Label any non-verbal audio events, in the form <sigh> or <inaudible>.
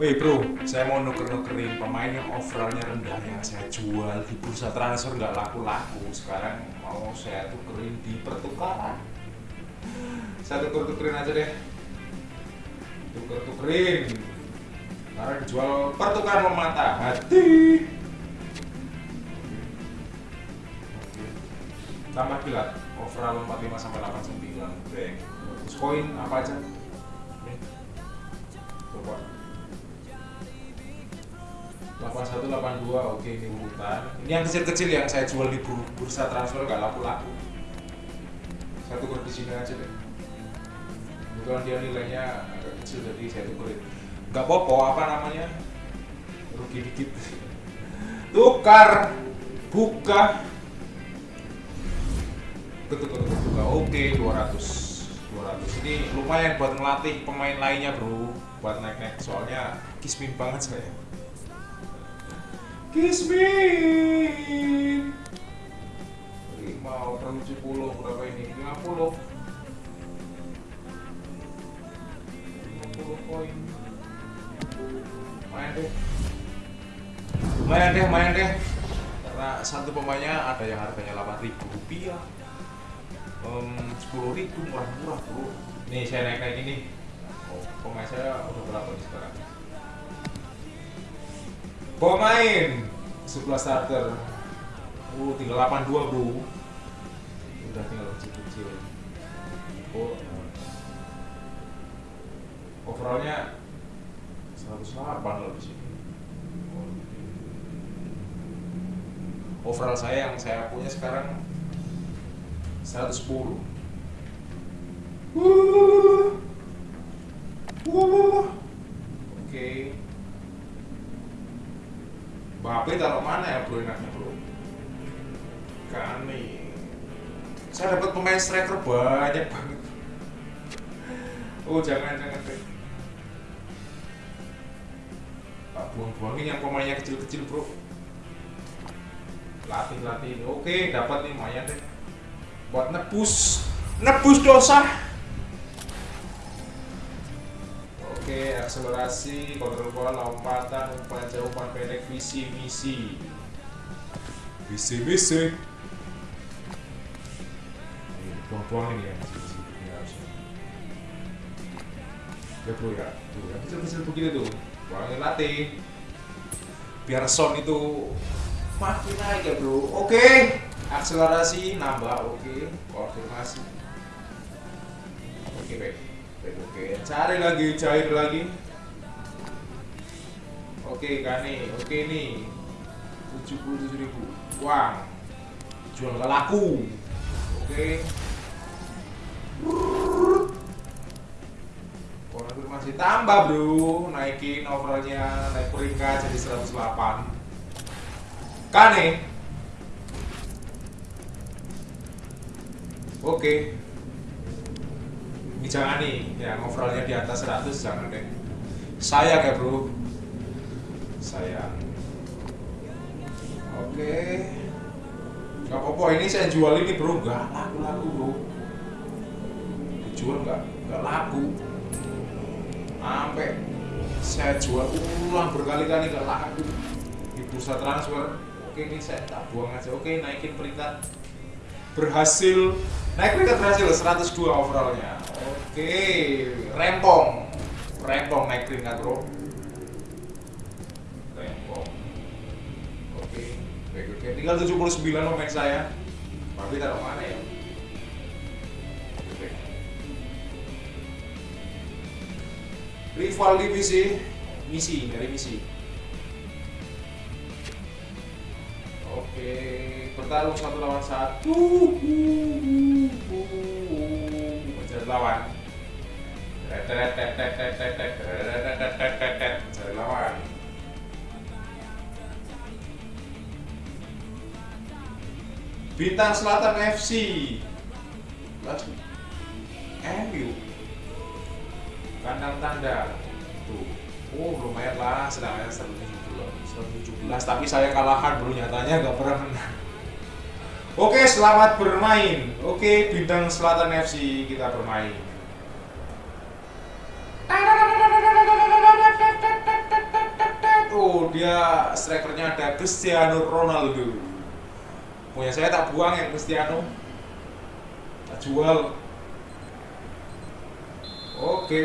Woi bro, saya mau nuker-nukerin pemain yang overallnya rendah yang saya jual di bursa transfer nggak laku-laku. Sekarang mau saya tukerin di pertukaran. Saya tuker-tukerin aja deh. Tuker-tukerin. Karena jual pertukaran memata hati. Tambah kilat, overall 45 sampai 89. Bang. Terus koin apa aja? Coba. 81, 82 oke ini urutan ini yang kecil-kecil yang saya jual di bursa transfer gak laku-laku. Satu kur di sini aja deh. Kebetulan dia nilainya agak kecil jadi saya tuker gak popo apa namanya? Rugi dikit. <laughs> Tukar! Buka! Betul-betul buka oke 200 200 ini lumayan buat ngelatih pemain lainnya bro. Buat naik-naik soalnya kismin banget saya Kismin 5 over 70 berapa ini? 50 50 koin Main deh. Main deh, main deh. Karena satu pemainnya ada yang harganya 8 ribu rupiah. Um, 10 ribu murah-murah bro. Nih saya naik-naik ini. Oh, pemain saya udah berapa nih sekarang? Pemain sebelah starter. Uh, tinggal 82 bro. Udah tinggal kecil-kecil. Oh. Overallnya 108 loh di sini. Oh. Overall saya yang saya punya sekarang 110. Wuh. Wuh. Oke. Bape taruh mana ya bro enaknya bro? Kani. Saya dapat pemain striker banyak banget. Oh jangan jangan deh. Pak buang-buangin yang pemainnya kecil-kecil bro. Latih latih. Oke dapat nih lumayan deh. Buat nebus nebus dosa. Oke, akselerasi, kontrol bola, lompatan, umpan jauh, umpan pendek, visi, misi. Visi, misi. Ini buang-buang ini ya. visi, ini harusnya. Ya bro ya, tuh yang kecil-kecil begini tuh, buangin latih. Biar sound itu makin naik ya bro. Oke, akselerasi nambah, oke, konfirmasi. Oke baik. Baik, oke cari lagi cair lagi. Oke kani oke nih. 77 ribu. Uang jual gak laku. Oke. Konfirmasi tambah bro. Naikin overallnya naik peringkat jadi 108 kane oke jangan nih yang overallnya di atas 100 jangan deh sayang ya bro. Sayang oke. Gak apa-apa ini saya jual ini bro. Nggak laku-laku bro. Dijual nggak nggak laku. Sampai saya jual ulang berkali-kali nggak laku. Di bursa transfer oke ini saya tak buang aja. Oke naikin peringkat berhasil. Naik peringkat berhasil 102 overallnya. Oke rempong. Rempong naik peringkat bro. Rempong. Oke baik oke tinggal 79 pemain saya. Tapi taruh mana ya. Rival divisi misi dari misi. Oke bertarung satu lawan satu. Mencari lawan. Mencari Bintang Selatan FC MU kandang tanda. Tuh. Oh lumayan lah. Sedangkan 117 117 tapi saya kalahan bro. Nyatanya nggak pernah menang Oke, selamat bermain. Oke, bintang Selatan FC kita bermain. dia strikernya ada Cristiano Ronaldo punya saya tak buang ya Cristiano tak jual oke